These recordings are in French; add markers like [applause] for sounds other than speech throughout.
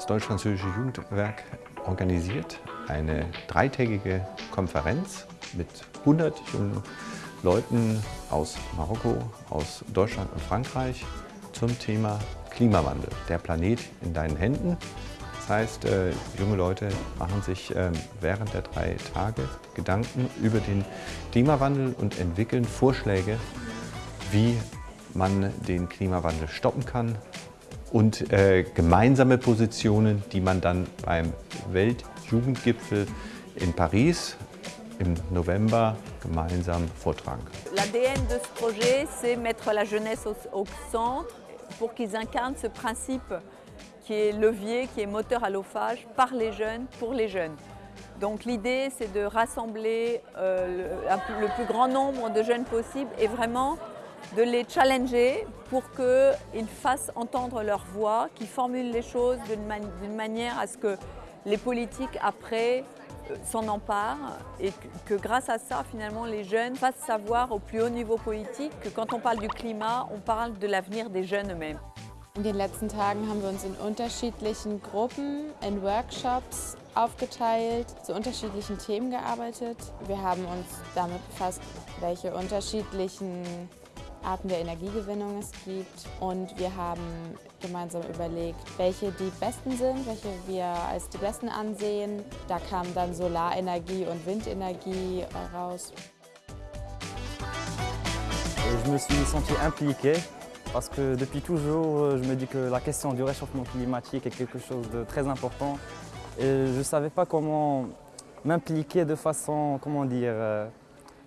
Das Deutsch-Französische Jugendwerk organisiert eine dreitägige Konferenz mit 100 jungen Leuten aus Marokko, aus Deutschland und Frankreich zum Thema Klimawandel. Der Planet in deinen Händen. Das heißt, äh, junge Leute machen sich äh, während der drei Tage Gedanken über den Klimawandel und entwickeln Vorschläge, wie man den Klimawandel stoppen kann und äh, gemeinsame Positionen, die man dann beim Weltjugendgipfel in Paris im November gemeinsam vortragen kann. L'ADN de ce projet, c'est mettre la jeunesse au, au centre pour qu'ils incarnent ce principe qui est levier, qui est moteur à l'ophage par les jeunes, pour les jeunes. Donc l'idée, c'est de rassembler euh, le, le plus grand nombre de jeunes possible et vraiment de les challenger pour qu'ils fassent entendre leur voix, qu'ils formulent les choses d'une man manière à ce que les politiques après euh, s'en emparent et que, que, grâce à ça, finalement, les jeunes fassent savoir au plus haut niveau politique que quand on parle du climat, on parle de l'avenir des jeunes eux-mêmes. In den letzten Tagen haben wir uns in unterschiedlichen Gruppen, in Workshops aufgeteilt, zu unterschiedlichen Themen gearbeitet. Wir haben uns damit befasst, welche unterschiedlichen Arten der Energiegewinnung es gibt und wir haben gemeinsam überlegt, welche die besten sind, welche wir als die besten ansehen. Da kam dann Solarenergie und Windenergie raus. Je me suis senti impliqué parce que depuis toujours, je me dis que la question du réchauffement climatique est quelque chose de très important et je ne savais pas comment m'impliquer de façon, comment dire, euh,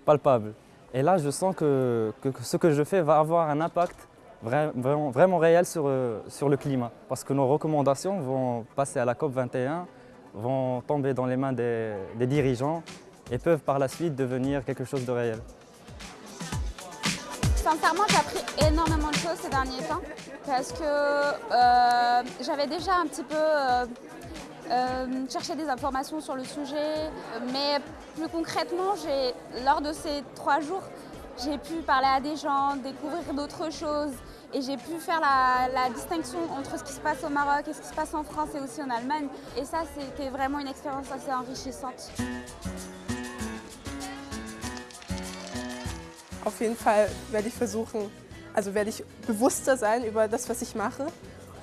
palpable. Et là, je sens que, ce que je fais va avoir un impact vraiment, réel sur, euh, sur le climat. Parce que nos recommandations vont passer à la COP 21, vont tomber dans les mains des, des dirigeants et peuvent par la suite devenir quelque chose de réel. Sincèrement, j'ai appris énormément de choses ces derniers temps parce que euh, j'avais déjà un petit peu euh, euh, chercher des informations sur le sujet. Mais plus concrètement, lors de ces trois jours, j'ai pu parler à des gens, découvrir d'autres choses et j'ai pu faire la, la, distinction entre ce qui se passe au Maroc et ce qui se passe en France et aussi en Allemagne. Et ça, c'était vraiment une expérience assez enrichissante. Auf jeden Fall werde ich versuchen, also werde ich bewusster sein über das, was ich mache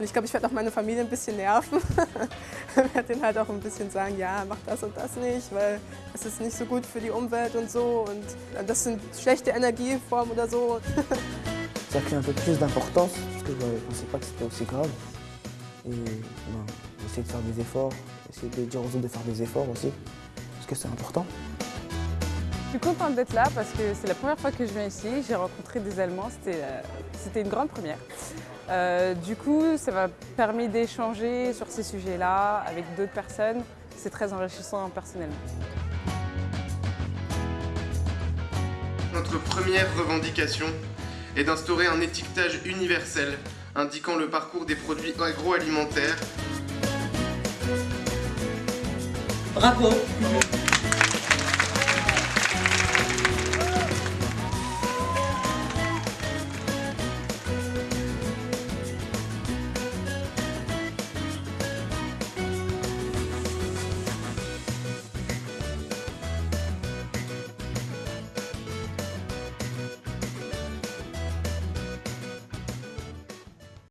Und ich glaube, ich werde auch meine Familie ein bisschen nerven. [laughs] ich werde denen halt auch ein bisschen sagen, ja, mach das und das nicht, weil es ist nicht so gut für die Umwelt und so. Und das sind schlechte Energieformen oder so. Ça pris un peu plus d'importance, parce que je ne pensais pas que c'était aussi grave. Et ben, j'essaie de faire des efforts, essayer de dire aux autres de faire des efforts aussi, parce que c'est important. Je suis contente d'être là parce que c'est la première fois que je viens ici. J'ai rencontré des Allemands, c'était euh, une grande première. Euh, du coup, ça m'a permis d'échanger sur ces sujets-là avec d'autres personnes. C'est très enrichissant personnellement. Notre première revendication est d'instaurer un étiquetage universel indiquant le parcours des produits agroalimentaires. Bravo